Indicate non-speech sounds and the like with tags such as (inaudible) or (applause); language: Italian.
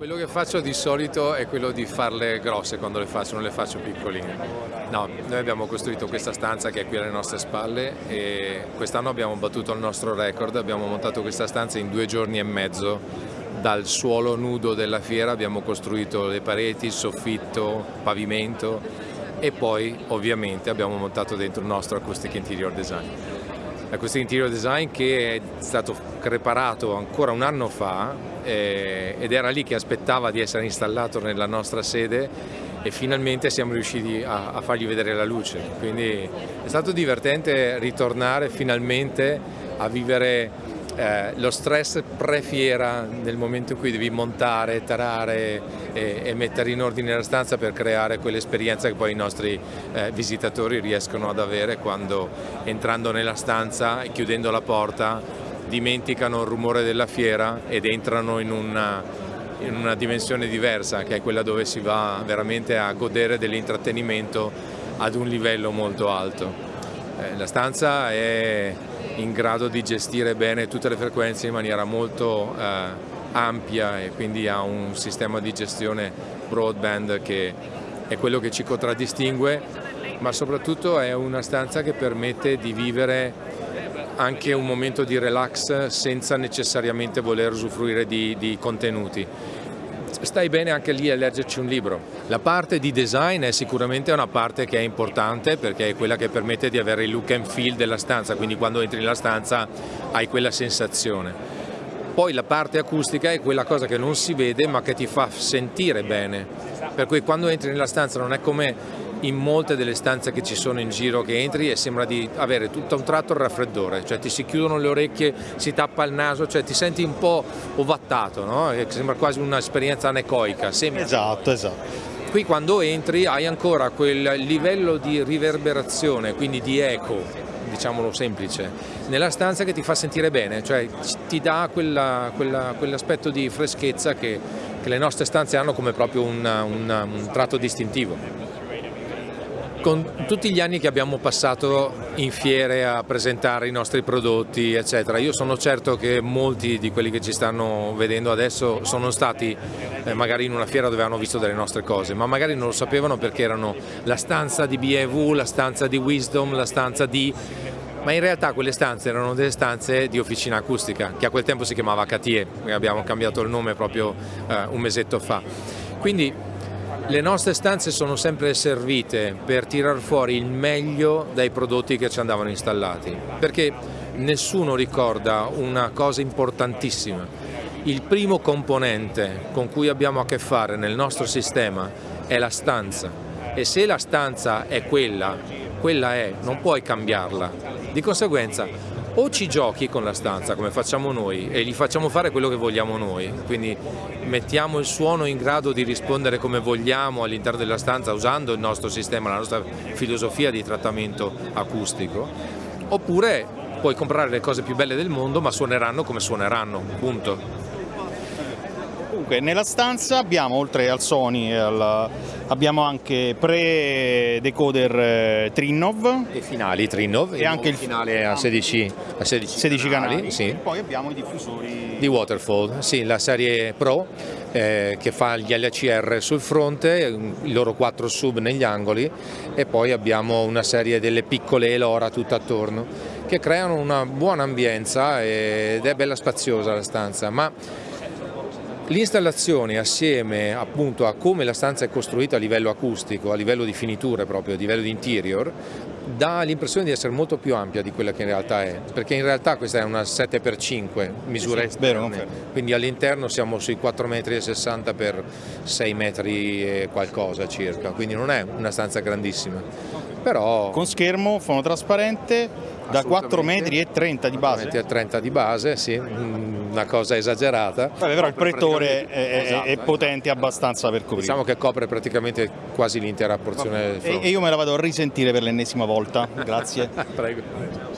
Quello che faccio di solito è quello di farle grosse quando le faccio, non le faccio piccoline. No, noi abbiamo costruito questa stanza che è qui alle nostre spalle e quest'anno abbiamo battuto il nostro record, abbiamo montato questa stanza in due giorni e mezzo dal suolo nudo della fiera, abbiamo costruito le pareti, il soffitto, pavimento e poi ovviamente abbiamo montato dentro il nostro Acoustic Interior Design. L'acoustic interior design che è stato preparato ancora un anno fa eh, ed era lì che aspettava di essere installato nella nostra sede e finalmente siamo riusciti a, a fargli vedere la luce. Quindi è stato divertente ritornare finalmente a vivere eh, lo stress pre-fiera nel momento in cui devi montare, tarare e, e, mettere in ordine la stanza per creare quell'esperienza che poi i nostri eh, visitatori riescono ad avere quando entrando nella stanza e chiudendo la porta dimenticano il rumore della fiera ed entrano in una, in una dimensione diversa che è quella dove si va veramente a godere dell'intrattenimento ad un livello molto alto. Eh, la stanza è in grado di gestire bene tutte le frequenze in maniera molto eh, ampia e quindi ha un sistema di gestione broadband che è quello che ci contraddistingue, ma soprattutto è una stanza che permette di vivere anche un momento di relax senza necessariamente voler usufruire di, di contenuti stai bene anche lì a leggerci un libro. La parte di design è sicuramente una parte che è importante perché è quella che permette di avere il look and feel della stanza, quindi quando entri nella stanza hai quella sensazione. Poi la parte acustica è quella cosa che non si vede ma che ti fa sentire bene, per cui quando entri nella stanza non è come in molte delle stanze che ci sono in giro che entri e sembra di avere tutto un tratto il raffreddore, cioè ti si chiudono le orecchie, si tappa il naso, cioè ti senti un po' ovattato, no? sembra quasi un'esperienza anecoica. Sembra. Esatto, esatto. Qui quando entri hai ancora quel livello di riverberazione, quindi di eco, diciamolo semplice, nella stanza che ti fa sentire bene, cioè ti dà quell'aspetto quell di freschezza che, che, le nostre stanze hanno come proprio un, un, un tratto distintivo con tutti gli anni che abbiamo passato in fiere a presentare i nostri prodotti eccetera, io sono certo che molti di quelli che ci stanno vedendo adesso sono stati eh, magari in una fiera dove hanno visto delle nostre cose, ma magari non lo sapevano perché erano la stanza di BEV, la stanza di Wisdom, la stanza di ma in realtà quelle stanze erano delle stanze di officina acustica, che a quel tempo si chiamava Catie, abbiamo cambiato il nome proprio eh, un mesetto fa. Quindi le nostre stanze sono sempre servite per tirar fuori il meglio dai prodotti che ci andavano installati, perché nessuno ricorda una cosa importantissima. Il primo componente con cui abbiamo a che fare nel nostro sistema è la stanza e se la stanza è quella, quella è, non puoi cambiarla. Di conseguenza o ci giochi con la stanza come facciamo noi e gli facciamo fare quello che vogliamo noi, quindi mettiamo il suono in grado di rispondere come vogliamo all'interno della stanza usando il nostro sistema, la nostra filosofia di trattamento acustico, oppure puoi comprare le cose più belle del mondo ma suoneranno come suoneranno, punto. Comunque nella stanza abbiamo oltre al Sony al, abbiamo anche pre-decoder eh, Trinnov. E finali Trinnov. E anche il finale a 16, a 16, 16 canali, canali. sì. e poi abbiamo i diffusori di Waterfall, sì, la serie Pro eh, che fa gli LCR sul fronte, i loro quattro sub negli angoli e poi abbiamo una serie delle piccole Elora tutto attorno che creano una buona ambienza ed è bella spaziosa la stanza, ma L'installazione assieme appunto a come la stanza è costruita a livello acustico, a livello di finiture proprio, a livello di interior, dà l'impressione di essere molto più ampia di quella che in realtà è, perché in realtà questa è una 7x5 misura esterne, quindi all'interno siamo sui 4,60 m per 6 metri e qualcosa circa, quindi non è una stanza grandissima. Però... Con schermo fonotrasparente da 4 metri e 30 di base. 4 metri e 30 di base, sì, una cosa esagerata. Vabbè, però il pretore è, esatto, è, potente esatto. abbastanza per coprire. Diciamo che copre praticamente quasi l'intera porzione del fronte. E io me la vado a risentire per l'ennesima volta, grazie. (laughs) Prego.